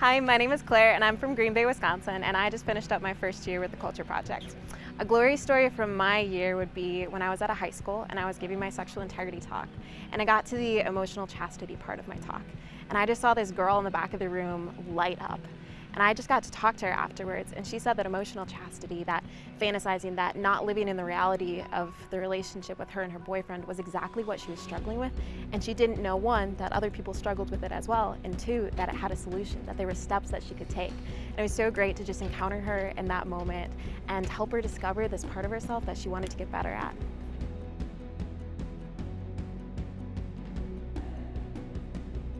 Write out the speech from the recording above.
Hi, my name is Claire and I'm from Green Bay, Wisconsin and I just finished up my first year with the Culture Project. A glory story from my year would be when I was at a high school and I was giving my sexual integrity talk and I got to the emotional chastity part of my talk and I just saw this girl in the back of the room light up and I just got to talk to her afterwards, and she said that emotional chastity, that fantasizing, that not living in the reality of the relationship with her and her boyfriend was exactly what she was struggling with. And she didn't know, one, that other people struggled with it as well, and two, that it had a solution, that there were steps that she could take. And it was so great to just encounter her in that moment and help her discover this part of herself that she wanted to get better at.